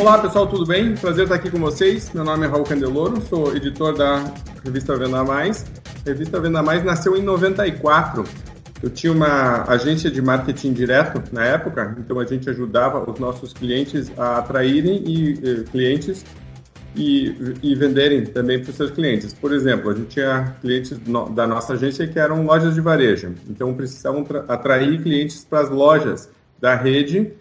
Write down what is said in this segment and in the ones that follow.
Olá pessoal, tudo bem? Prazer estar aqui com vocês. Meu nome é Raul Candeloro, sou editor da revista Venda Mais. A revista Venda Mais nasceu em 94. Eu tinha uma agência de marketing direto na época, então a gente ajudava os nossos clientes a atraírem e, e clientes e, e, venderem também para os seus clientes. Por exemplo, a gente tinha clientes no, da nossa agência que eram lojas de varejo, então precisavam atrair clientes para as lojas da rede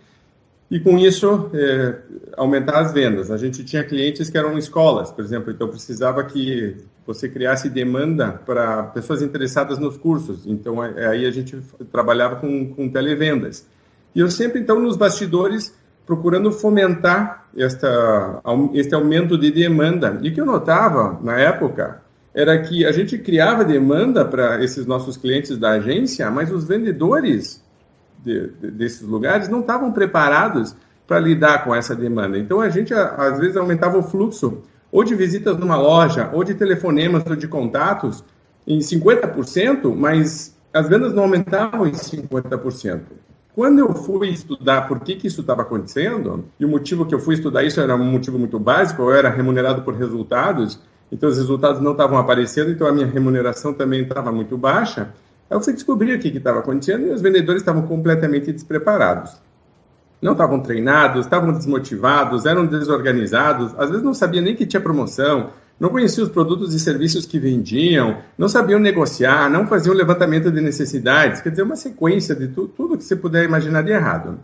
e com isso é, aumentar as vendas. A gente tinha clientes que eram escolas, por exemplo, então precisava que você criasse demanda para pessoas interessadas nos cursos. Então aí a gente trabalhava com, com televendas. E eu sempre então nos bastidores procurando fomentar esta, este aumento de demanda. E o que eu notava na época era que a gente criava demanda para esses nossos clientes da agência, mas os vendedores de, de, desses lugares não estavam preparados para lidar com essa demanda. Então a gente às vezes aumentava o fluxo ou de visitas numa loja, ou de telefonemas ou de contatos em 50%, mas as vendas não aumentavam em 50%. Quando eu fui estudar por que, que isso estava acontecendo, e o motivo que eu fui estudar isso era um motivo muito básico, eu era remunerado por resultados, então os resultados não estavam aparecendo, então a minha remuneração também estava muito baixa. Aí fui descobrir o que estava acontecendo e os vendedores estavam completamente despreparados. Não estavam treinados, estavam desmotivados, eram desorganizados, às vezes não sabiam nem que tinha promoção, não conheciam os produtos e serviços que vendiam, não sabiam negociar, não faziam levantamento de necessidades, quer dizer, uma sequência de tu, tudo que você puder imaginar de errado.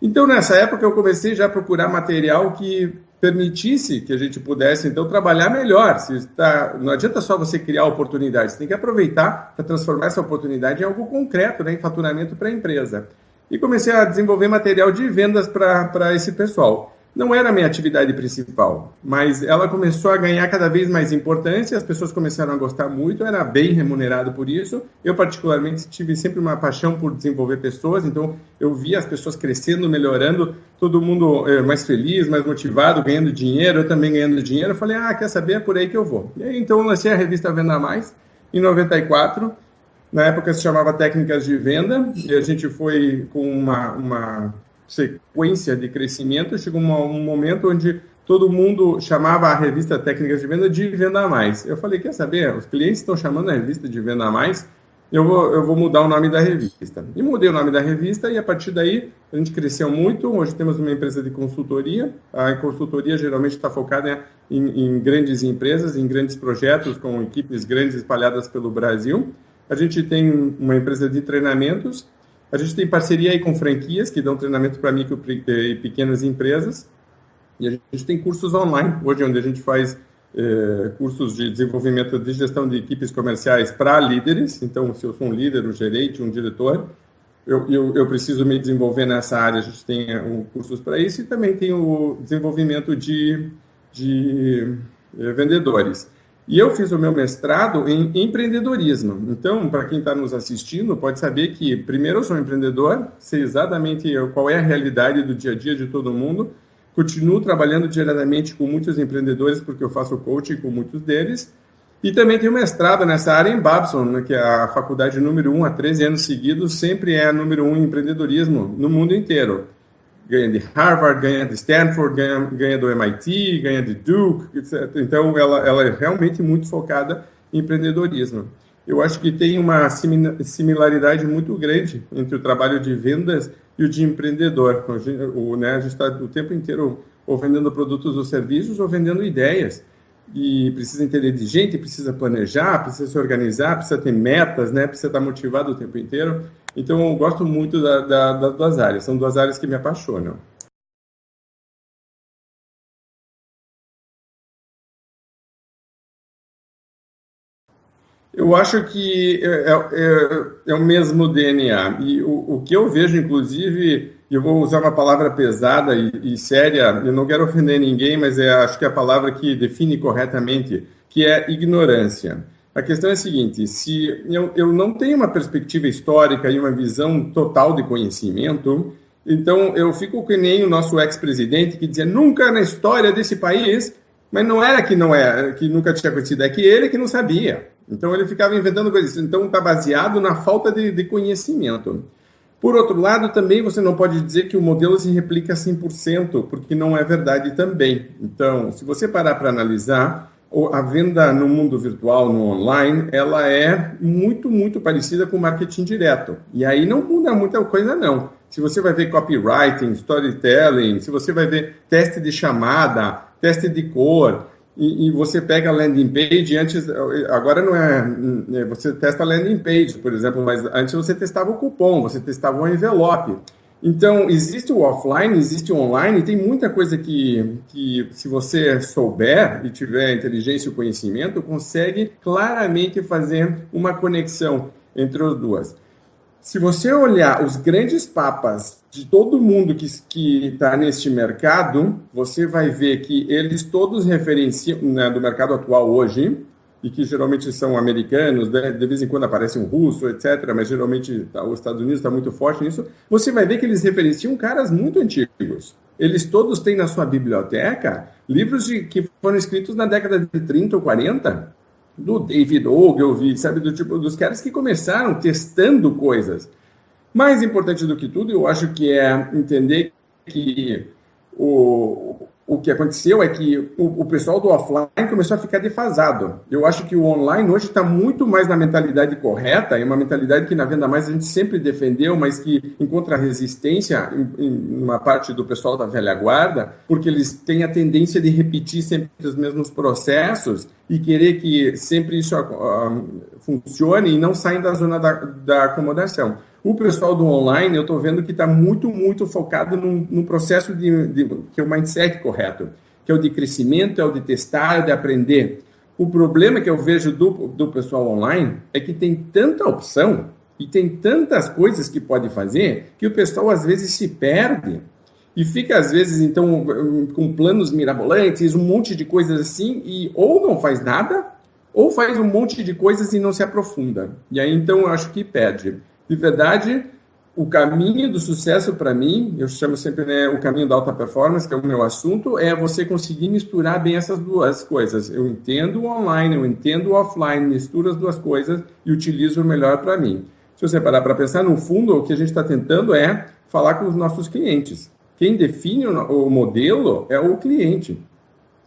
Então, nessa época, eu comecei já a procurar material que permitisse que a gente pudesse, então, trabalhar melhor. Se está, não adianta só você criar oportunidades, tem que aproveitar para transformar essa oportunidade em algo concreto, né, em faturamento para a empresa. E comecei a desenvolver material de vendas para esse pessoal não era a minha atividade principal, mas ela começou a ganhar cada vez mais importância, as pessoas começaram a gostar muito, era bem remunerado por isso. Eu, particularmente, tive sempre uma paixão por desenvolver pessoas, então eu via as pessoas crescendo, melhorando, todo mundo é, mais feliz, mais motivado, ganhando dinheiro, eu também ganhando dinheiro. Eu falei, ah, quer saber? É por aí que eu vou. E aí, então, eu lancei a revista Venda Mais em 94. Na época se chamava Técnicas de Venda, e a gente foi com uma, uma sequência de crescimento, chegou um momento onde todo mundo chamava a revista Técnicas de Venda de Venda Mais. Eu falei, quer saber, os clientes estão chamando a revista de Venda Mais, eu vou, eu vou mudar o nome da revista. E mudei o nome da revista e a partir daí a gente cresceu muito. Hoje temos uma empresa de consultoria. A consultoria geralmente está focada em, em grandes empresas, em grandes projetos, com equipes grandes espalhadas pelo Brasil. A gente tem uma empresa de treinamentos a gente tem parceria aí com franquias que dão treinamento para micro e pequenas empresas. E a gente tem cursos online, hoje onde a gente faz eh, cursos de desenvolvimento de gestão de equipes comerciais para líderes. Então, se eu sou um líder, um gerente, um diretor, eu, eu, eu preciso me desenvolver nessa área. A gente tem um, cursos para isso e também tem o desenvolvimento de, de eh, vendedores. E eu fiz o meu mestrado em empreendedorismo. Então, para quem está nos assistindo, pode saber que, primeiro, eu sou um empreendedor, sei exatamente qual é a realidade do dia a dia de todo mundo. Continuo trabalhando diariamente com muitos empreendedores, porque eu faço coaching com muitos deles. E também tenho mestrado nessa área em Babson, né, que é a faculdade número um há 13 anos seguidos, sempre é a número um em empreendedorismo no mundo inteiro ganha de Harvard, ganha de Stanford, ganha, ganha do MIT, ganha de Duke, etc. Então, ela, ela é realmente muito focada em empreendedorismo. Eu acho que tem uma similaridade muito grande entre o trabalho de vendas e o de empreendedor. O, né, a gente está o tempo inteiro ou vendendo produtos ou serviços ou vendendo ideias. E precisa entender de gente, precisa planejar, precisa se organizar, precisa ter metas, né, precisa estar motivado o tempo inteiro. Então, eu gosto muito da, da, das duas áreas, são duas áreas que me apaixonam. Eu acho que é, é, é, o mesmo DNA. E o, o, que eu vejo, inclusive, eu vou usar uma palavra pesada e, e séria, eu não quero ofender ninguém, mas é, acho que é a palavra que define corretamente, que é ignorância. A questão é a seguinte: se eu, eu não tenho uma perspectiva histórica e uma visão total de conhecimento, então eu fico que nem o nosso ex-presidente que dizia nunca na história desse país, mas não era que não era, que nunca tinha acontecido, é que ele que não sabia. Então ele ficava inventando coisas. Então está baseado na falta de, de conhecimento. Por outro lado, também você não pode dizer que o modelo se replica 100%, porque não é verdade também. Então, se você parar para analisar, a venda no mundo virtual, no online, ela é muito, muito parecida com o marketing direto. E aí não muda muita coisa, não. Se você vai ver copywriting, storytelling, se você vai ver teste de chamada, teste de cor, e, e, você pega a landing page, antes, agora não é, é, você testa a landing page, por exemplo, mas antes você testava o cupom, você testava o envelope. Então, existe o offline, existe o online, tem muita coisa que, que, se você souber e tiver inteligência e conhecimento, consegue claramente fazer uma conexão entre as duas. Se você olhar os grandes papas de todo mundo que está neste mercado, você vai ver que eles todos referenciam, né, do mercado atual hoje, e que geralmente são americanos, né, de vez em quando aparece um russo, etc., mas geralmente tá, os Estados Unidos está muito forte nisso, você vai ver que eles referenciam caras muito antigos. Eles todos têm na sua biblioteca livros de, que foram escritos na década de 30 ou 40, do David Ogilvy, sabe, do tipo dos caras que começaram testando coisas. Mais importante do que tudo, eu acho que é entender que o, o que aconteceu é que o, o, pessoal do offline começou a ficar defasado. Eu acho que o online hoje está muito mais na mentalidade correta, é uma mentalidade que na Venda Mais a gente sempre defendeu, mas que encontra resistência em, em uma parte do pessoal da velha guarda, porque eles têm a tendência de repetir sempre os mesmos processos e querer que sempre isso uh, funcione e não saem da zona da, da acomodação. O pessoal do online, eu estou vendo que está muito, muito focado no, no processo de, de, que é o mindset correto, que é o de crescimento, é o de testar, é o de aprender. O problema que eu vejo do, do pessoal online é que tem tanta opção e tem tantas coisas que pode fazer que o pessoal às vezes se perde e fica às vezes então com planos mirabolantes, um monte de coisas assim e ou não faz nada ou faz um monte de coisas e não se aprofunda. E aí então eu acho que perde. De verdade, o caminho do sucesso para mim, eu chamo sempre né, o caminho da alta performance, que é o meu assunto, é você conseguir misturar bem essas duas coisas. Eu entendo o online, eu entendo o offline, misturo as duas coisas e utilizo o melhor para mim. Se você parar para pensar, no fundo, o que a gente está tentando é falar com os nossos clientes. Quem define o modelo é o cliente.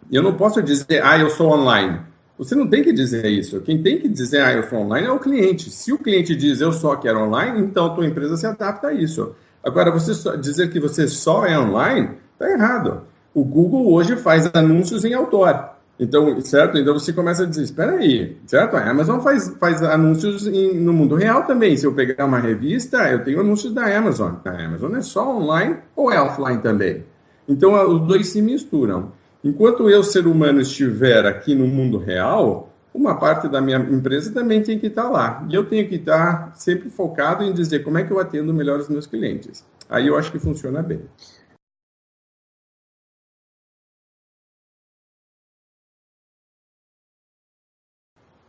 Eu não posso dizer, ah, eu sou online. Você não tem que dizer isso. Quem tem que dizer, ah, eu sou online, é o cliente. Se o cliente diz, eu só quero online, então a tua empresa se adapta a isso. Agora, você dizer que você só é online, está errado. O Google hoje faz anúncios em outdoor. Então, certo? Então você começa a dizer, espera aí, certo? A Amazon faz, faz anúncios em, no mundo real também. Se eu pegar uma revista, eu tenho anúncios da Amazon. A Amazon é só online ou é offline também? Então, os dois se misturam. Enquanto eu, ser humano, estiver aqui no mundo real, uma parte da minha empresa também tem que estar lá. E eu tenho que estar sempre focado em dizer como é que eu atendo melhor os meus clientes. Aí eu acho que funciona bem.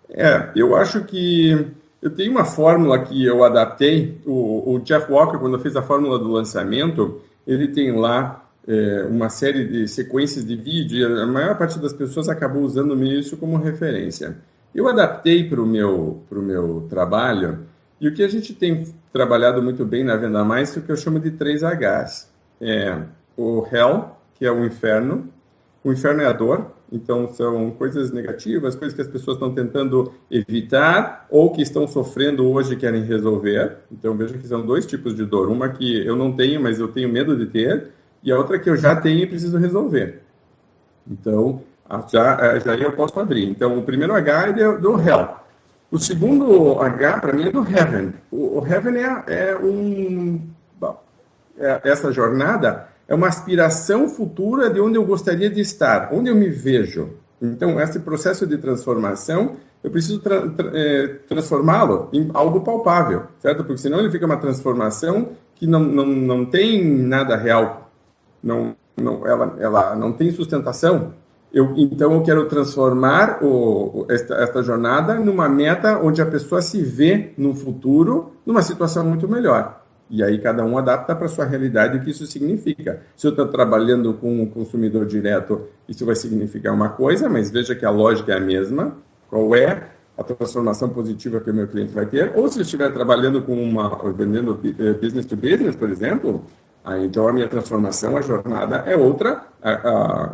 É, eu acho que eu tenho uma fórmula que eu adaptei. O, o Jeff Walker, quando fez a fórmula do lançamento, ele tem lá é, uma série de sequências de vídeo e a maior parte das pessoas acabou usando isso como referência. Eu adaptei para o meu, meu trabalho e o que a gente tem trabalhado muito bem na Venda Mais é o que eu chamo de 3 Hs. É o Hell, que é o inferno. O inferno é a dor, então são coisas negativas, coisas que as pessoas estão tentando evitar ou que estão sofrendo hoje e querem resolver. Então veja que são dois tipos de dor. Uma que eu não tenho, mas eu tenho medo de ter, e a outra que eu já tenho e preciso resolver. Então, já, é, já eu posso abrir. Então, o primeiro H é do Hell. O segundo H, para mim, é do Heaven. O, o Heaven é, é um... É, essa jornada é uma aspiração futura de onde eu gostaria de estar, onde eu me vejo. Então, esse processo de transformação, eu preciso tra tra é, transformá-lo em algo palpável, certo? Porque senão ele fica uma transformação que não, não, não tem nada real não, não, ela, ela não tem sustentação, eu, então eu quero transformar o, esta, esta jornada numa meta onde a pessoa se vê no futuro numa situação muito melhor. E aí cada um adapta para a sua realidade o que isso significa. Se eu estou trabalhando com um consumidor direto, isso vai significar uma coisa, mas veja que a lógica é a mesma. Qual é a transformação positiva que o meu cliente vai ter, ou se eu estiver trabalhando com uma, vendendo eh, business to business, por exemplo, então a minha transformação, a jornada é outra, a, a,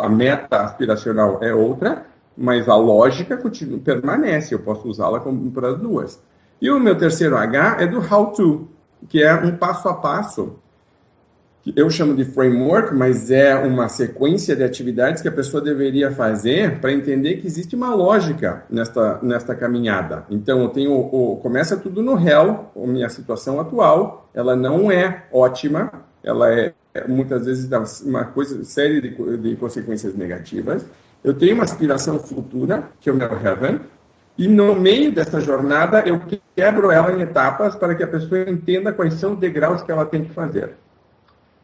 a meta aspiracional é outra, mas a lógica continua, permanece, eu posso usá-la para as duas. E o meu terceiro H é do how to, que é um passo a passo eu chamo de framework, mas é uma sequência de atividades que a pessoa deveria fazer para entender que existe uma lógica nesta, nesta caminhada. Então, eu tenho o, começa tudo no réu, a minha situação atual, ela não é ótima, ela é muitas vezes uma coisa série de, de consequências negativas. Eu tenho uma aspiração futura, que é o meu heaven, e no meio dessa jornada eu quebro ela em etapas para que a pessoa entenda quais são os degraus que ela tem que fazer.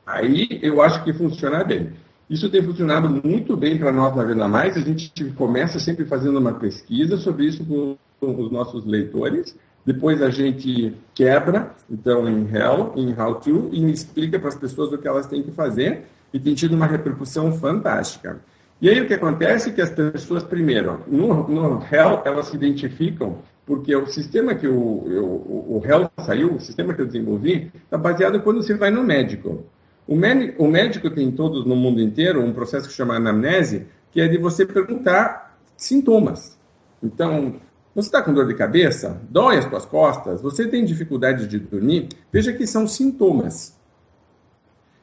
Aí eu acho que funciona bem. Isso tem funcionado muito bem para nós na Venda Mais. A gente começa sempre fazendo uma pesquisa sobre isso com os nossos leitores. Depois a gente quebra, então, em Hell, em How To, e explica para as pessoas o que elas têm que fazer. E tem tido uma repercussão fantástica. E aí o que acontece é que as pessoas, primeiro, no, no Hell, elas se identificam porque o sistema que o, o, o Hell saiu, o sistema que eu desenvolvi, está baseado quando você vai no médico. O o médico tem todos no mundo inteiro um processo que chama anamnese, que é de você perguntar sintomas. Então, você está com dor de cabeça? Dói as suas costas? Você tem dificuldade de dormir? Veja que são sintomas.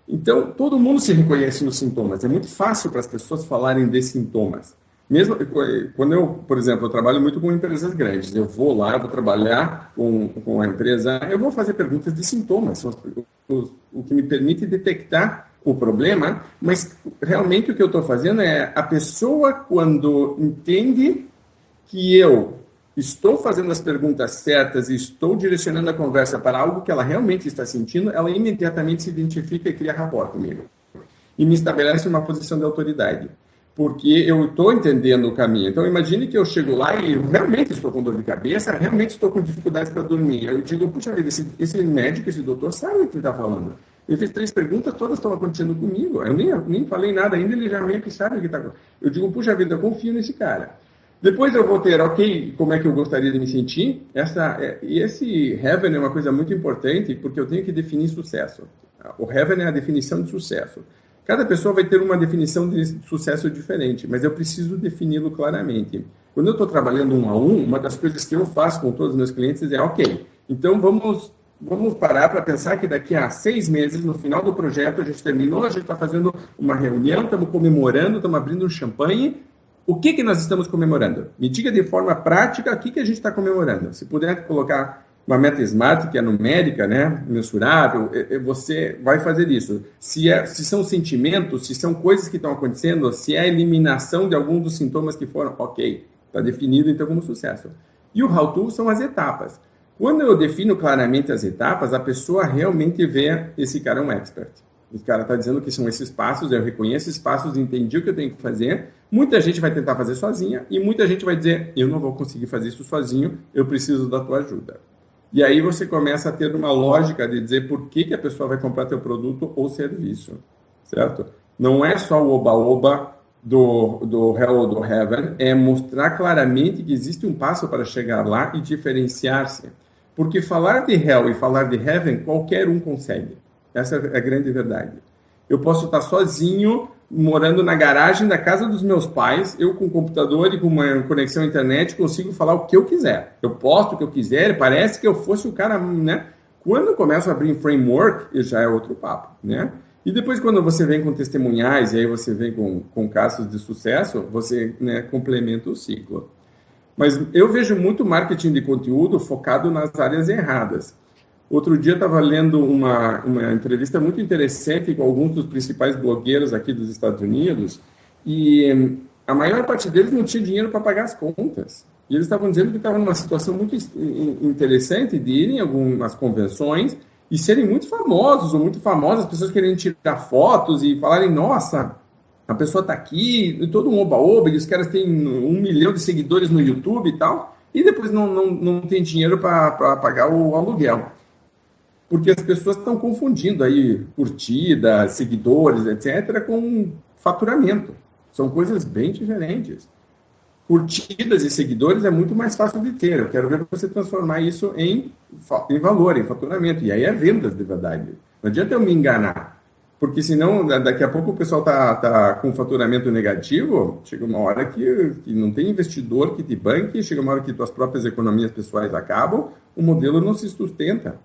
Então, todo mundo se reconhece nos sintomas. É muito fácil para as pessoas falarem de sintomas. Mesmo quando eu, por exemplo, eu trabalho muito com empresas grandes, eu vou lá, eu vou trabalhar com, com a empresa, eu vou fazer perguntas de sintomas, os, o que me permite detectar o problema, mas realmente o que eu estou fazendo é a pessoa, quando entende que eu estou fazendo as perguntas certas e estou direcionando a conversa para algo que ela realmente está sentindo, ela imediatamente se identifica e cria rapport comigo. E me estabelece uma posição de autoridade porque eu estou entendendo o caminho. Então, imagine que eu chego lá e realmente estou com dor de cabeça, realmente estou com dificuldades para dormir. Eu digo, puxa vida, esse, esse médico, esse doutor sabe o que está falando. Ele fez três perguntas, todas estão acontecendo comigo. Eu nem, nem falei nada ainda, ele já meio que sabe o que está acontecendo. Eu digo, puxa vida, eu confio nesse cara. Depois eu vou ter, ok, como é que eu gostaria de me sentir. Essa, é, e esse heaven é uma coisa muito importante, porque eu tenho que definir sucesso. O heaven é a definição de sucesso. Cada pessoa vai ter uma definição de sucesso diferente, mas eu preciso defini-lo claramente. Quando eu estou trabalhando um a um, uma das coisas que eu faço com todos os meus clientes é, ok, então vamos, vamos parar para pensar que daqui a seis meses, no final do projeto, a gente terminou, a gente está fazendo uma reunião, estamos comemorando, estamos abrindo um champanhe. O que, que nós estamos comemorando? Me diga de forma prática o que, que a gente está comemorando. Se puder colocar uma meta smart que é numérica, né, mensurável, você vai fazer isso. Se, é, se são sentimentos, se são coisas que estão acontecendo, se é a eliminação de algum dos sintomas que foram, ok, está definido então como sucesso. E o how to são as etapas. Quando eu defino claramente as etapas, a pessoa realmente vê esse cara é um expert. Esse cara está dizendo que são esses passos, eu reconheço esses passos, entendi o que eu tenho que fazer. Muita gente vai tentar fazer sozinha e muita gente vai dizer, eu não vou conseguir fazer isso sozinho, eu preciso da tua ajuda. E aí você começa a ter uma lógica de dizer por que, que a pessoa vai comprar teu produto ou serviço, certo? Não é só o oba-oba do, do Hell ou do Heaven, é mostrar claramente que existe um passo para chegar lá e diferenciar-se. Porque falar de Hell e falar de Heaven, qualquer um consegue. Essa é a grande verdade. Eu posso estar sozinho morando na garagem da casa dos meus pais, eu com computador e com uma conexão à internet consigo falar o que eu quiser. Eu posto o que eu quiser, parece que eu fosse o cara, né? Quando eu começo a abrir framework, já é outro papo, né? E depois quando você vem com testemunhais e aí você vem com, com casos de sucesso, você né, complementa o ciclo. Mas eu vejo muito marketing de conteúdo focado nas áreas erradas. Outro dia estava lendo uma, uma entrevista muito interessante com alguns dos principais blogueiros aqui dos Estados Unidos e hum, a maior parte deles não tinha dinheiro para pagar as contas. E eles estavam dizendo que estavam numa situação muito interessante de irem em algumas convenções e serem muito famosos ou muito famosas, as pessoas querendo tirar fotos e falarem, nossa, a pessoa está aqui, e todo um oba-oba, e os caras têm um milhão de seguidores no YouTube e tal, e depois não, não, não tem dinheiro para pagar o aluguel porque as pessoas estão confundindo aí curtida, seguidores, etc., com faturamento. São coisas bem diferentes. curtidas e seguidores é muito mais fácil de ter. Eu quero ver você transformar isso em, em valor, em faturamento. E aí é vendas de verdade. Não adianta eu me enganar. Porque senão, daqui a pouco o pessoal está tá com faturamento negativo, chega uma hora que, que não tem investidor que te banque, chega uma hora que tuas próprias economias pessoais acabam, o modelo não se sustenta.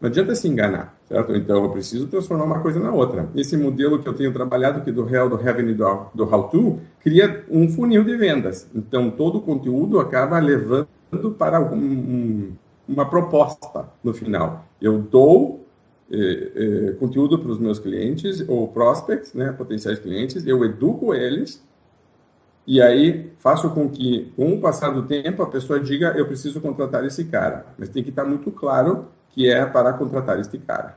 Não adianta se enganar, certo? Então, eu preciso transformar uma coisa na outra. Esse modelo que eu tenho trabalhado, que é do Real, do Heaven e do, do How To, cria um funil de vendas. Então, todo o conteúdo acaba levando para um, um, uma proposta no final. Eu dou eh, eh, conteúdo para os meus clientes ou prospects, né, potenciais clientes, eu educo eles e aí faço com que, com o passar do tempo, a pessoa diga eu preciso contratar esse cara. Mas tem que estar muito claro que é para contratar este cara.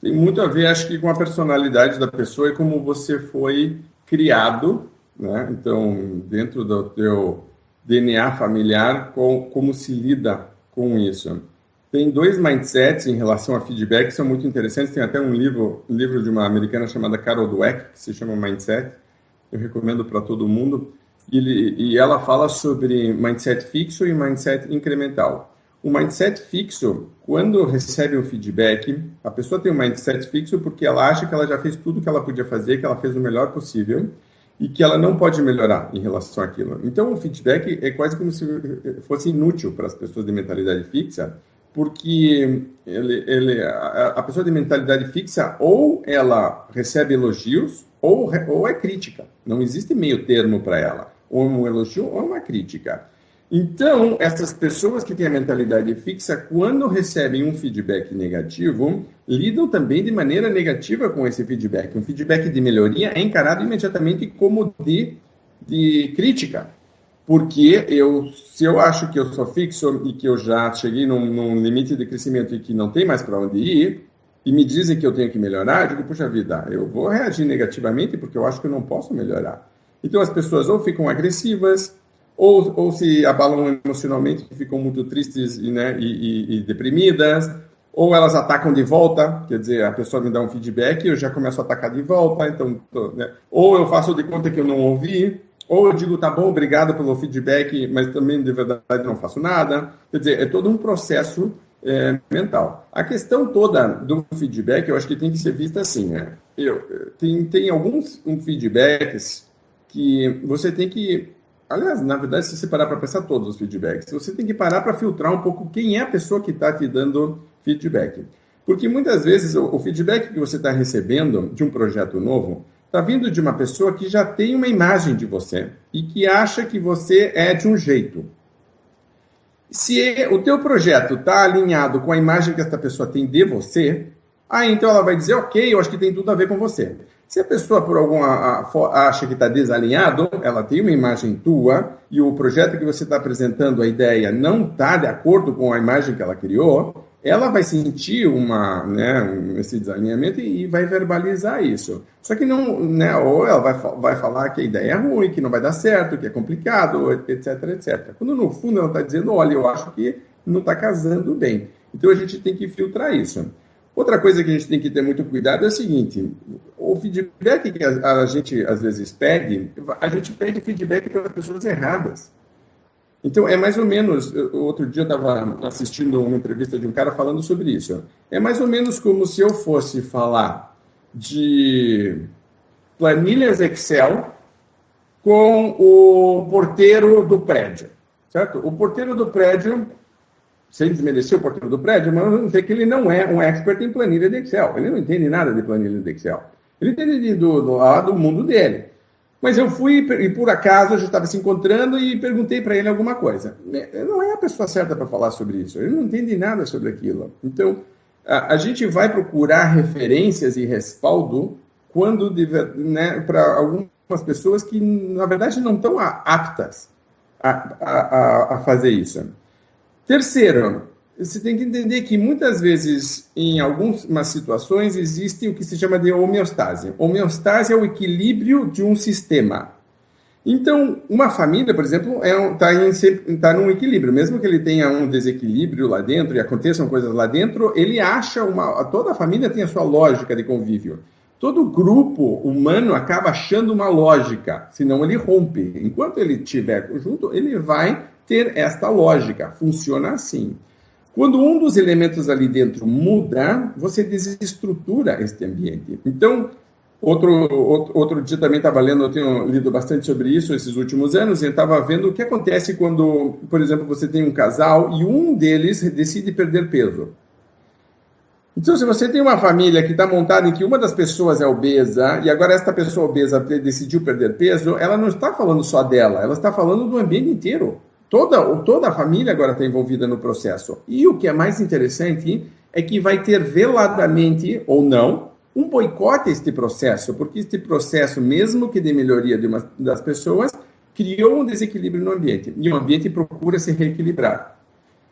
tem muito a ver, acho que, com a personalidade da pessoa e como você foi criado né? Então, dentro do teu DNA familiar, com, como se lida com isso? Tem dois mindsets em relação a feedback que são muito interessantes. Tem até um livro, livro de uma americana chamada Carol Dweck, que se chama Mindset. Eu recomendo para todo mundo. Ele, e ela fala sobre mindset fixo e mindset incremental. O mindset fixo, quando recebe um feedback, a pessoa tem um mindset fixo porque ela acha que ela já fez tudo que ela podia fazer, que ela fez o melhor possível e que ela não pode melhorar em relação àquilo. Então, o feedback é quase como se fosse inútil para as pessoas de mentalidade fixa, porque ele, ele, a, a, pessoa de mentalidade fixa ou ela recebe elogios ou, ou é crítica. Não existe meio termo para ela. Ou um elogio ou uma crítica. Então, essas pessoas que têm a mentalidade fixa, quando recebem um feedback negativo, lidam também de maneira negativa com esse feedback. Um feedback de melhoria é encarado imediatamente como de, de crítica. Porque eu, se eu acho que eu sou fixo e que eu já cheguei num, num limite de crescimento e que não tem mais para onde ir, e me dizem que eu tenho que melhorar, eu digo, puxa vida, eu vou reagir negativamente porque eu acho que eu não posso melhorar. Então as pessoas ou ficam agressivas, ou, ou se abalam emocionalmente, ficam muito tristes e, né, e, e, e, deprimidas, ou elas atacam de volta, quer dizer, a pessoa me dá um feedback e eu já começo a atacar de volta, então, tô, né, ou eu faço de conta que eu não ouvi, ou eu digo, tá bom, obrigado pelo feedback, mas também de verdade não faço nada. Quer dizer, é todo um processo é, mental. A questão toda do feedback, eu acho que tem que ser vista assim, né? Eu, tem, tem alguns um feedbacks que você tem que Aliás, na verdade, se você parar para pensar todos os feedbacks, você tem que parar para filtrar um pouco quem é a pessoa que está te dando feedback. Porque muitas vezes o, feedback que você está recebendo de um projeto novo está vindo de uma pessoa que já tem uma imagem de você e que acha que você é de um jeito. Se o teu projeto está alinhado com a imagem que essa pessoa tem de você, aí então ela vai dizer, ok, eu acho que tem tudo a ver com você. Se a pessoa, por alguma acha que está desalinhado, ela tem uma imagem tua e o projeto que você está apresentando, a ideia, não está de acordo com a imagem que ela criou, ela vai sentir uma, né, esse desalinhamento e vai verbalizar isso. Só que não, né, ou ela vai, vai falar que a ideia é ruim, que não vai dar certo, que é complicado, etc, etc. Quando no fundo ela está dizendo, olha, eu acho que não está casando bem. Então a gente tem que filtrar isso. Outra coisa que a gente tem que ter muito cuidado é o seguinte: o feedback que a, a gente às vezes pede, a gente pede feedback pelas pessoas erradas. Então, é mais ou menos. Outro dia eu estava assistindo uma entrevista de um cara falando sobre isso. É mais ou menos como se eu fosse falar de planilhas Excel com o porteiro do prédio. Certo? O porteiro do prédio sem desmerecer o porteiro do prédio, mas vamos dizer que ele não é um expert em planilha de Excel. Ele não entende nada de planilha de Excel. Ele entende do, do, do mundo dele. Mas eu fui, e por acaso, a gente estava se encontrando e perguntei para ele alguma coisa. Não é a pessoa certa para falar sobre isso. Ele não entende nada sobre aquilo. Então, a, a gente vai procurar referências e respaldo quando né, para algumas pessoas que, na verdade, não estão aptas a, a, a fazer isso. Terceiro, você tem que entender que muitas vezes, em algumas situações, existe o que se chama de homeostase. Homeostase é o equilíbrio de um sistema. Então, uma família, por exemplo, está é um, tá tá num equilíbrio. Mesmo que ele tenha um desequilíbrio lá dentro e aconteçam coisas lá dentro, ele acha uma. Toda a família tem a sua lógica de convívio. Todo grupo humano acaba achando uma lógica, senão ele rompe. Enquanto ele estiver junto, ele vai ter esta lógica. Funciona assim. Quando um dos elementos ali dentro muda, você desestrutura este ambiente. Então, outro, outro, outro dia também estava lendo, eu tenho lido bastante sobre isso esses últimos anos, e estava vendo o que acontece quando, por exemplo, você tem um casal e um deles decide perder peso. Então, se você tem uma família que está montada em que uma das pessoas é obesa e agora esta pessoa obesa decidiu perder peso, ela não está falando só dela, ela está falando do ambiente inteiro. Toda, toda a família agora está envolvida no processo. E o que é mais interessante é que vai ter veladamente ou não um boicote a este processo, porque este processo, mesmo que de melhoria de uma das pessoas, criou um desequilíbrio no ambiente. E o ambiente procura se reequilibrar.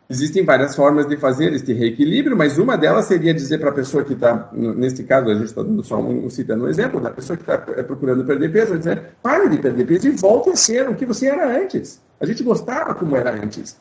Existem várias formas de fazer este reequilíbrio, mas uma delas seria dizer para a pessoa que está, neste caso, a gente está só um, citando um exemplo, da pessoa que está procurando perder peso, dizer, pare de perder peso e volte a ser o que você era antes. A gente gostava como era antes.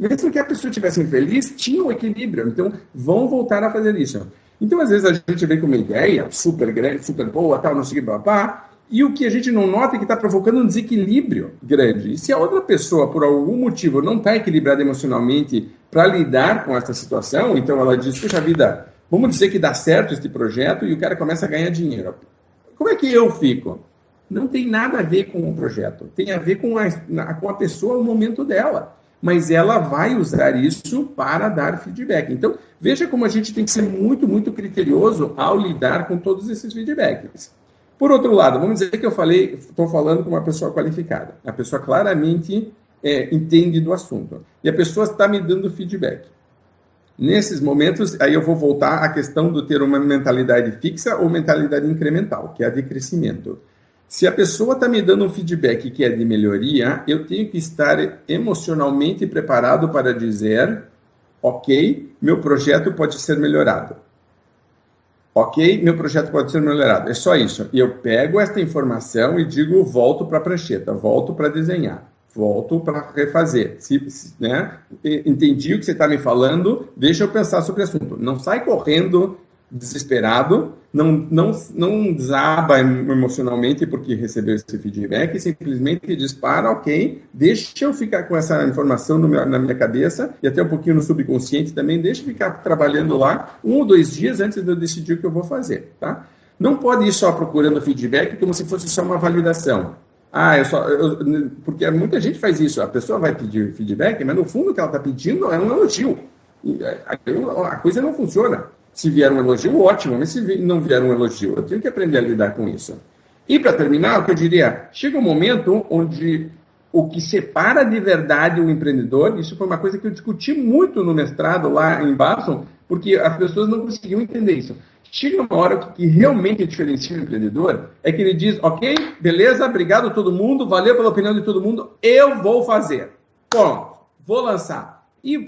Mesmo que a pessoa estivesse infeliz, tinha um equilíbrio. Então, vão voltar a fazer isso. Então, às vezes, a gente vem com uma ideia super grande, super boa, tal, não sei o que, papá, e o que a gente não nota é que está provocando um desequilíbrio grande. E se a outra pessoa, por algum motivo, não está equilibrada emocionalmente para lidar com essa situação, então ela diz, puxa vida, vamos dizer que dá certo este projeto e o cara começa a ganhar dinheiro. Como é que eu fico? Não tem nada a ver com o projeto, tem a ver com a, com a pessoa, o momento dela. Mas ela vai usar isso para dar feedback. Então, veja como a gente tem que ser muito, muito criterioso ao lidar com todos esses feedbacks. Por outro lado, vamos dizer que eu falei, estou falando com uma pessoa qualificada. A pessoa claramente é, entende do assunto. E a pessoa está me dando feedback. Nesses momentos, aí eu vou voltar à questão do ter uma mentalidade fixa ou mentalidade incremental, que é a de crescimento. Se a pessoa está me dando um feedback que é de melhoria, eu tenho que estar emocionalmente preparado para dizer: ok, meu projeto pode ser melhorado. Ok, meu projeto pode ser melhorado. É só isso. E eu pego esta informação e digo: volto para a prancheta, volto para desenhar, volto para refazer. Se, se, né? Entendi o que você está me falando, deixa eu pensar sobre o assunto. Não sai correndo desesperado, não, não, não desaba emocionalmente porque recebeu esse feedback, simplesmente dispara, ok, deixa eu ficar com essa informação meu, na minha cabeça e até um pouquinho no subconsciente também, deixa eu ficar trabalhando lá um ou dois dias antes de eu decidir o que eu vou fazer, tá? Não pode ir só procurando feedback como se fosse só uma validação. Ah, eu só. Eu, porque muita gente faz isso. A pessoa vai pedir feedback, mas no fundo o que ela está pedindo é um elogio. A coisa não funciona. Se vier um elogio, ótimo, mas se não vier um elogio, eu tenho que aprender a lidar com isso. E para terminar, o que eu diria, chega um momento onde o que separa de verdade o empreendedor, isso foi uma coisa que eu discuti muito no mestrado lá em Boston, porque as pessoas não conseguiam entender isso. Chega uma hora que, realmente diferencia o empreendedor, é que ele diz, ok, beleza, obrigado a todo mundo, valeu pela opinião de todo mundo, eu vou fazer. Pronto, vou lançar e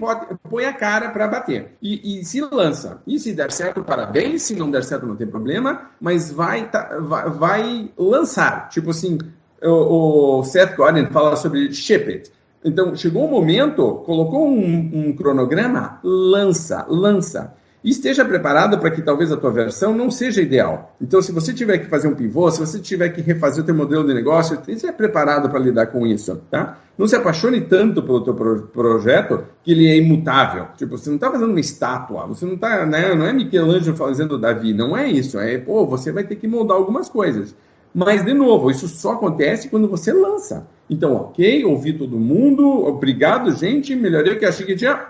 põe a cara para bater. E, e, se lança. E se der certo, parabéns. Se não der certo, não tem problema. Mas vai, tá, vai, vai, lançar. Tipo assim, o, o Seth Godin fala sobre ship it. Então, chegou um momento, colocou um, um cronograma, lança, lança e esteja preparado para que talvez a tua versão não seja ideal. Então, se você tiver que fazer um pivô, se você tiver que refazer o teu modelo de negócio, esteja preparado para lidar com isso, tá? Não se apaixone tanto pelo teu pro projeto que ele é imutável. Tipo, você não está fazendo uma estátua, você não está, né, não é Michelangelo fazendo Davi, não é isso. É, pô, você vai ter que moldar algumas coisas. Mas, de novo, isso só acontece quando você lança. Então, ok, ouvi todo mundo, obrigado, gente, melhorei o que achei que tinha,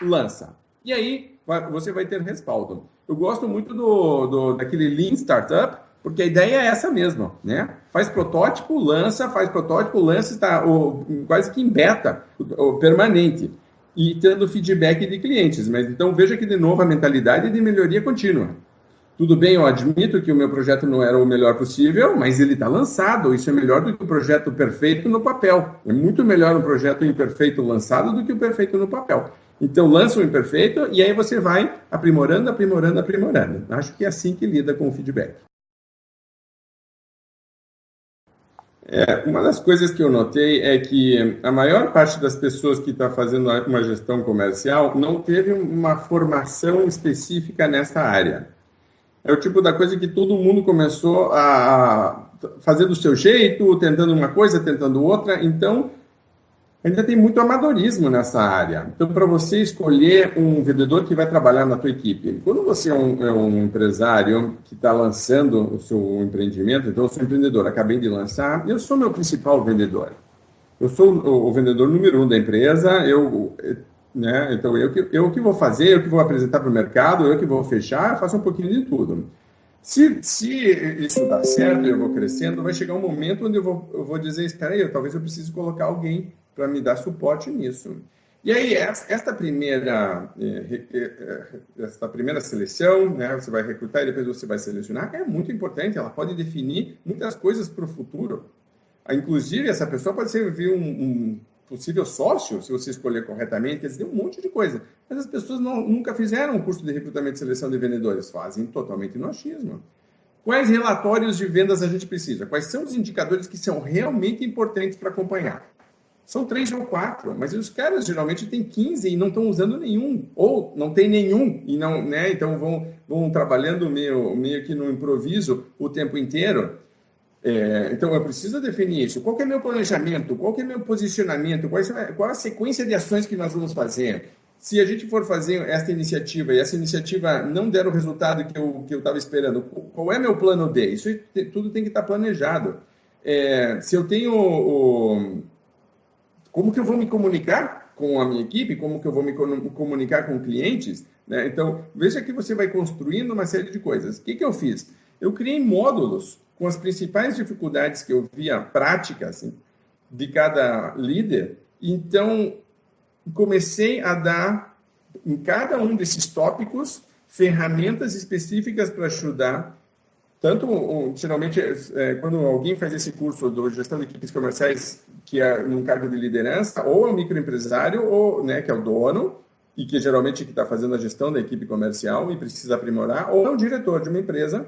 lança. E aí, você vai ter respaldo. Eu gosto muito do, do, daquele Lean Startup, porque a ideia é essa mesma, né? Faz protótipo, lança, faz protótipo, lança, está quase que em beta, o, permanente, e tendo feedback de clientes. Mas então veja que, de novo, a mentalidade de melhoria contínua. Tudo bem, eu admito que o meu projeto não era o melhor possível, mas ele está lançado. Isso é melhor do que o projeto perfeito no papel. É muito melhor um projeto imperfeito lançado do que o perfeito no papel. Então, lança o imperfeito e aí você vai aprimorando, aprimorando, aprimorando. Acho que é assim que lida com o feedback. É, uma das coisas que eu notei é que a maior parte das pessoas que está fazendo uma gestão comercial não teve uma formação específica nessa área. É o tipo da coisa que todo mundo começou a fazer do seu jeito, tentando uma coisa, tentando outra. Então, ainda tem muito amadorismo nessa área. Então, para você escolher um vendedor que vai trabalhar na tua equipe, quando você é um, é um empresário que está lançando o seu empreendimento, então eu sou empreendedor, acabei de lançar, eu sou meu principal vendedor. Eu sou o, o vendedor número um da empresa, eu, né, então eu que, eu que vou fazer, eu que vou apresentar para o mercado, eu que vou fechar, faço um pouquinho de tudo. Se, se isso dá certo, eu vou crescendo, vai chegar um momento onde eu vou, eu vou dizer, espera aí, talvez eu precise colocar alguém para me dar suporte nisso. E aí, esta primeira, eh, eh, esta primeira seleção, né, você vai recrutar e depois você vai selecionar, é muito importante, ela pode definir muitas coisas para o futuro. Inclusive, essa pessoa pode ser um, um possível sócio, se você escolher corretamente, tem um monte de coisa. Mas as pessoas não, nunca fizeram um curso de recrutamento e seleção de vendedores, fazem totalmente no achismo. Quais relatórios de vendas a gente precisa? Quais são os indicadores que são realmente importantes para acompanhar? São três ou quatro, mas os caras geralmente têm 15 e não estão usando nenhum, ou não tem nenhum, e não, né? Então vão, vão trabalhando meio, meio que no improviso o tempo inteiro. É, então, eu preciso definir isso. Qual é meu planejamento? Qual é meu posicionamento? Qual, é, qual a sequência de ações que nós vamos fazer? Se a gente for fazer esta iniciativa e essa iniciativa não der o resultado que eu que estava esperando, qual é meu plano D? Isso tudo tem que estar planejado. É, se eu tenho o, como que eu vou me comunicar com a minha equipe, como que eu vou me comunicar com clientes, né? Então, veja que você vai construindo uma série de coisas. O que, que eu fiz? Eu criei módulos com as principais dificuldades que eu via práticas assim, de cada líder. Então, comecei a dar, em cada um desses tópicos, ferramentas específicas para ajudar. Tanto, geralmente, é, quando alguém faz esse curso de gestão de equipes comerciais, que é num cargo de liderança, ou é o microempresário, ou, né, que é o dono, e que geralmente está fazendo a gestão da equipe comercial e precisa aprimorar, ou é o diretor de uma empresa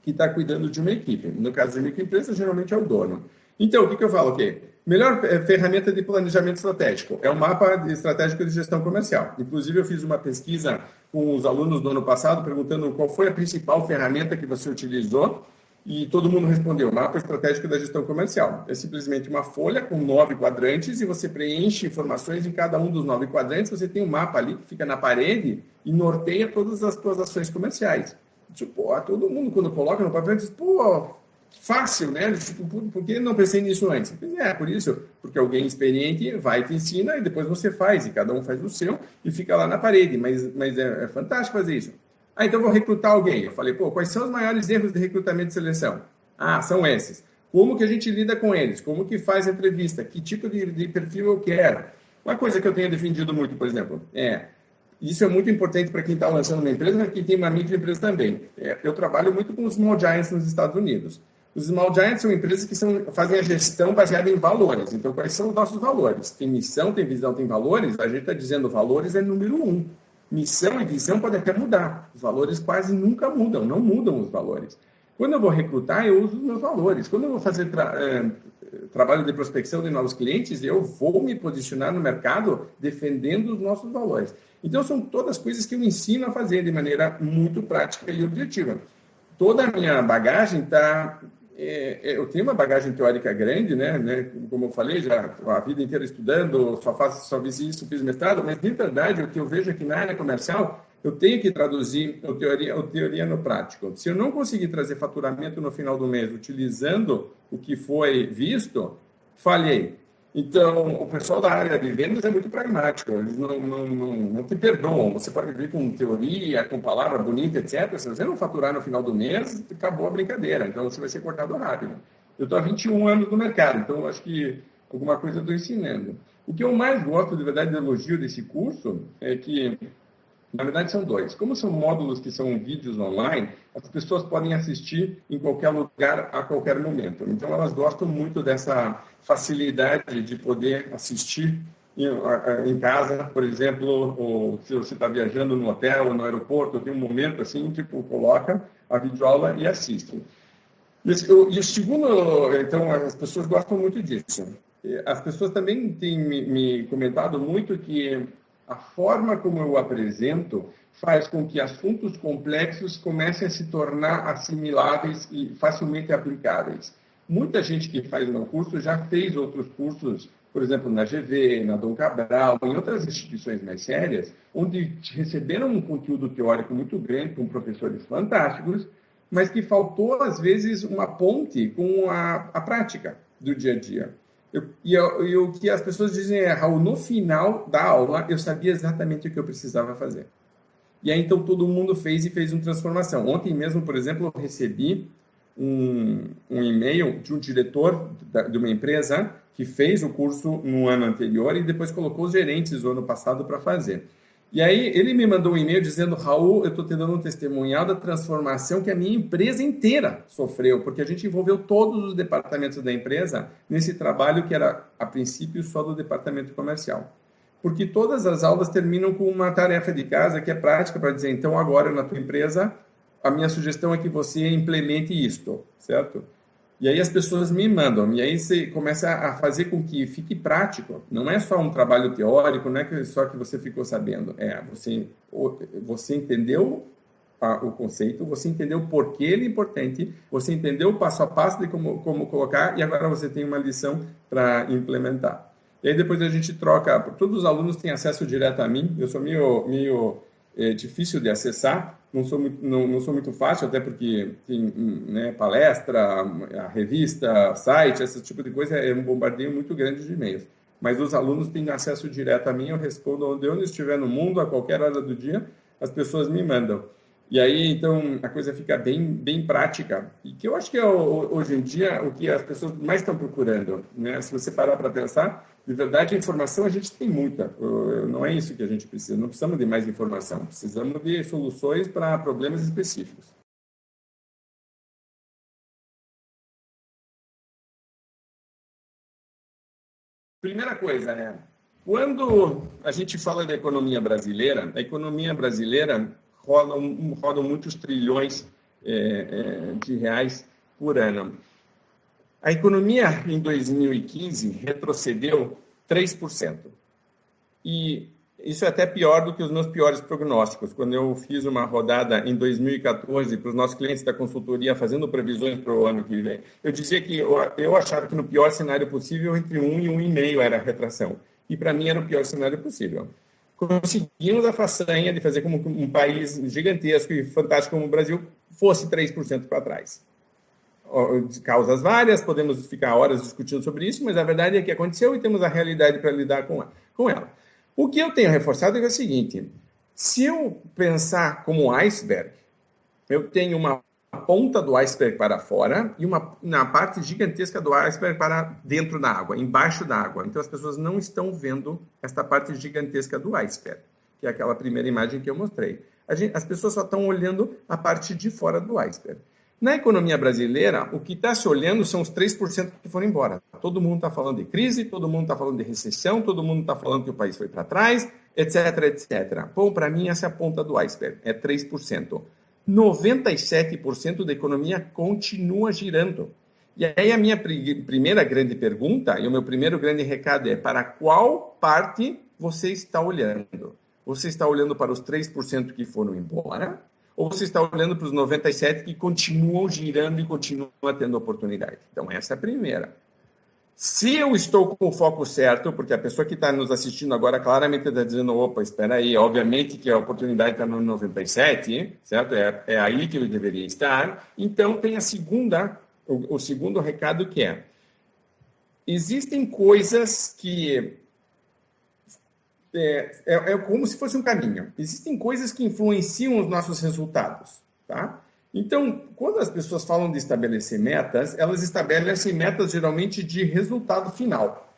que está cuidando de uma equipe. No caso de microempresa, geralmente é o dono. Então, o que, que eu falo aqui? Melhor eh, ferramenta de planejamento estratégico é o mapa estratégico de gestão comercial. Inclusive, eu fiz uma pesquisa com os alunos do ano passado, perguntando qual foi a principal ferramenta que você utilizou, e todo mundo respondeu: mapa estratégico da gestão comercial. É simplesmente uma folha com nove quadrantes e você preenche informações em cada um dos nove quadrantes. Você tem um mapa ali que fica na parede e norteia todas as suas ações comerciais. Tipo, todo mundo quando coloca no papel diz, pô, fácil, né? Por, que não pensei nisso antes? É, por isso, porque alguém experiente vai te ensina e depois você faz, e cada um faz o seu e fica lá na parede, mas, mas é, é fantástico fazer isso. Ah, então vou recrutar alguém. Eu falei, pô, quais são os maiores erros de recrutamento e seleção? Ah, são esses. Como que a gente lida com eles? Como que faz a entrevista? Que tipo de, de perfil eu quero? Uma coisa que eu tenho defendido muito, por exemplo, é isso é muito importante para quem está lançando uma empresa, mas quem tem uma microempresa também. É, eu trabalho muito com os small giants nos Estados Unidos. Os small giants são empresas que são, fazem a gestão baseada em valores. Então, quais são os nossos valores? Tem missão, tem visão, tem valores. A gente está dizendo valores é número um. Missão e visão podem até mudar. Os valores quase nunca mudam, não mudam os valores. Quando eu vou recrutar, eu uso os meus valores. Quando eu vou fazer tra é, trabalho de prospecção de novos clientes, eu vou me posicionar no mercado defendendo os nossos valores. Então, são todas coisas que eu ensino a fazer de maneira muito prática e objetiva. Toda a minha bagagem está. É, é, eu tenho uma bagagem teórica grande, né, né? Como eu falei, já a vida inteira estudando, só faço, só fiz isso, fiz mestrado, mas de verdade o que eu vejo aqui na área comercial, eu tenho que traduzir a teoria, a teoria no prático. Se eu não conseguir trazer faturamento no final do mês utilizando o que foi visto, falhei. Então, o pessoal da área de vendas é muito pragmático, eles não, não, não, não te perdoam. Você pode vir com teoria, com palavra bonita, etc. Se você não faturar no final do mês, acabou a brincadeira. Então, você vai ser cortado rápido. Eu estou há 21 anos no mercado, então acho que alguma coisa eu estou ensinando. O que eu mais gosto, de verdade, de elogio desse curso é que na verdade, são dois. Como são módulos que são vídeos online, as pessoas podem assistir em qualquer lugar, a qualquer momento. Então, elas gostam muito dessa facilidade de poder assistir em casa, por exemplo, ou se você está viajando no hotel ou no aeroporto, tem um momento assim, tipo, coloca a videoaula e assiste. E o segundo, então, as pessoas gostam muito disso. As pessoas também têm me comentado muito que a forma como eu apresento faz com que assuntos complexos comecem a se tornar assimiláveis e facilmente aplicáveis. Muita gente que faz meu curso já fez outros cursos, por exemplo, na GV, na Dom Cabral, em outras instituições mais sérias, onde receberam um conteúdo teórico muito grande com professores fantásticos, mas que faltou, às vezes, uma ponte com a, a prática do dia a dia. Eu, e, eu, e o que as pessoas dizem é, Raul, no final da aula, eu sabia exatamente o que eu precisava fazer. E aí, então, todo mundo fez e fez uma transformação. Ontem mesmo, por exemplo, eu recebi um, um e-mail de um diretor da, de uma empresa que fez o curso no ano anterior e depois colocou os gerentes do ano passado para fazer. E aí ele me mandou um e-mail dizendo, Raul, eu estou te dando um testemunhal da transformação que a minha empresa inteira sofreu, porque a gente envolveu todos os departamentos da empresa nesse trabalho que era, a princípio, só do departamento comercial porque todas as aulas terminam com uma tarefa de casa que é prática para dizer, então agora na tua empresa, a minha sugestão é que você implemente isto, certo? E aí as pessoas me mandam, e aí você começa a fazer com que fique prático. Não é só um trabalho teórico, não é só que você ficou sabendo. É, você, você entendeu o conceito, você entendeu por que ele é importante, você entendeu o passo a passo de como, como colocar, e agora você tem uma lição para implementar. E aí depois a gente troca, todos os alunos têm acesso direto a mim, eu sou meio, meio é, difícil de acessar, não sou, muito, não, não sou muito fácil, até porque tem né, palestra, a revista, site, esse tipo de coisa, é um bombardeio muito grande de e-mails. Mas os alunos têm acesso direto a mim, eu respondo onde eu estiver no mundo, a qualquer hora do dia, as pessoas me mandam. E aí, então, a coisa fica bem, bem prática. E que eu acho que é, hoje em dia, o que as pessoas mais estão procurando. Né? Se você parar para pensar, de verdade, a informação a gente tem muita. Não é isso que a gente precisa. Não precisamos de mais informação. Precisamos de soluções para problemas específicos. Primeira coisa, né? Quando a gente fala da economia brasileira, a economia brasileira rodam, rodam muitos trilhões é, é, de reais por ano. A economia em 2015 retrocedeu 3%. E isso é até pior do que os meus piores prognósticos. Quando eu fiz uma rodada em 2014 para os nossos clientes da consultoria fazendo previsões para o ano que vem, eu dizia que eu, achava que no pior cenário possível, entre 1 e 1,5 era a retração. E para mim era o pior cenário possível conseguimos a façanha de fazer como um país gigantesco e fantástico como o Brasil fosse 3% para trás. Causas várias, podemos ficar horas discutindo sobre isso, mas a verdade é que aconteceu e temos a realidade para lidar com ela. O que eu tenho reforçado é o seguinte: se eu pensar como iceberg, eu tenho uma ponta do iceberg para fora e uma na parte gigantesca do iceberg para dentro da água, embaixo da água. Então as pessoas não estão vendo esta parte gigantesca do iceberg, que é aquela primeira imagem que eu mostrei. Gente, as pessoas só estão olhando a parte de fora do iceberg. Na economia brasileira, o que está se olhando são os 3% que foram embora. Todo mundo está falando de crise, todo mundo está falando de recessão, todo mundo está falando que o país foi para trás, etc, etc. Bom, para mim, essa é a ponta do iceberg, é 3%. 97% da economia continua girando. E aí a minha primeira grande pergunta e o meu primeiro grande recado é para qual parte você está olhando? Você está olhando para os 3% que foram embora? Ou você está olhando para os 97% que continuam girando e continuam tendo oportunidade? Então, essa é a primeira. Se eu estou com o foco certo, porque a pessoa que está nos assistindo agora claramente está dizendo, opa, espera aí, obviamente que a oportunidade está no 97, certo? É, é aí que eu deveria estar. Então, tem a segunda, o, o segundo recado que é, existem coisas que é, é, é, como se fosse um caminho. Existem coisas que influenciam os nossos resultados, tá? Então, quando as pessoas falam de estabelecer metas, elas estabelecem metas geralmente de resultado final.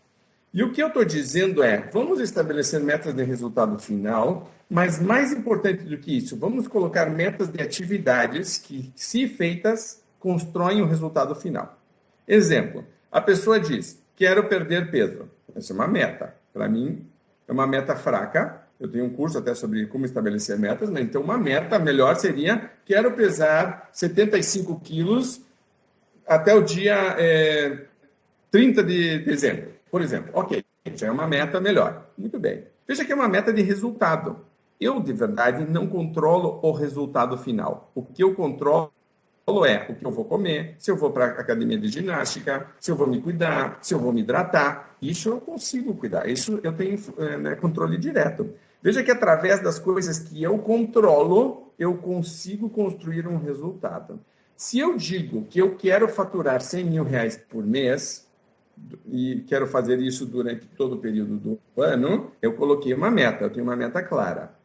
E o que eu estou dizendo é, vamos estabelecer metas de resultado final, mas mais importante do que isso, vamos colocar metas de atividades que, se feitas, constroem o resultado final. Exemplo, a pessoa diz, quero perder peso. Essa é uma meta. Para mim, é uma meta fraca, eu tenho um curso até sobre como estabelecer metas, né? Então, uma meta melhor seria: quero pesar 75 quilos até o dia é, 30 de dezembro, por exemplo. Ok, já é uma meta melhor. Muito bem. Veja que é uma meta de resultado. Eu, de verdade, não controlo o resultado final. O que eu controlo é o que eu vou comer, se eu vou para a academia de ginástica, se eu vou me cuidar, se eu vou me hidratar. Isso eu consigo cuidar. Isso eu tenho é, né, controle direto. Veja que através das coisas que eu controlo, eu consigo construir um resultado. Se eu digo que eu quero faturar 100 mil reais por mês, e quero fazer isso durante todo o período do ano, eu coloquei uma meta, eu tenho uma meta clara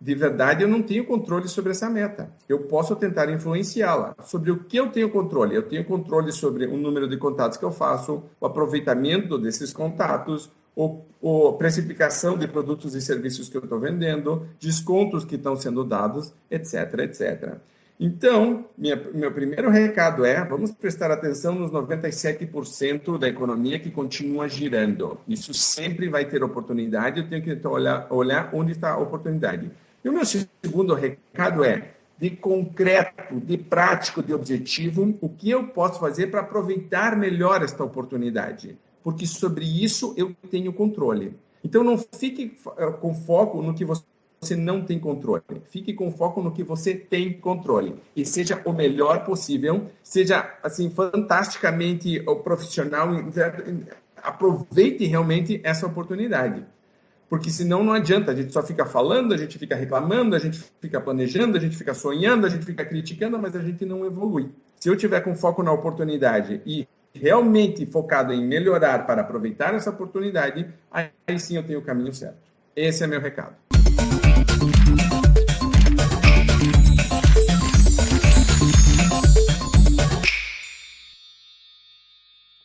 de verdade eu não tenho controle sobre essa meta. Eu posso tentar influenciá-la. Sobre o que eu tenho controle? Eu tenho controle sobre o número de contatos que eu faço, o aproveitamento desses contatos, a precificação de produtos e serviços que eu estou vendendo, descontos que estão sendo dados, etc, etc. Então, minha, meu primeiro recado é: vamos prestar atenção nos 97% da economia que continua girando. Isso sempre vai ter oportunidade, eu tenho que olhar, olhar onde está a oportunidade. E o meu segundo recado é de concreto, de prático, de objetivo, o que eu posso fazer para aproveitar melhor esta oportunidade. Porque sobre isso eu tenho controle. Então não fique eh, com foco no que você não tem controle. Fique com foco no que você tem controle e seja o melhor possível, seja assim fantasticamente profissional, aproveite realmente essa oportunidade porque senão não adianta, a gente só fica falando, a gente fica reclamando, a gente fica planejando, a gente fica sonhando, a gente fica criticando, mas a gente não evolui. Se eu tiver com foco na oportunidade e realmente focado em melhorar para aproveitar essa oportunidade, aí sim eu tenho o caminho certo. Esse é meu recado.